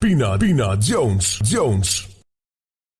Pina Pina Jones Jones.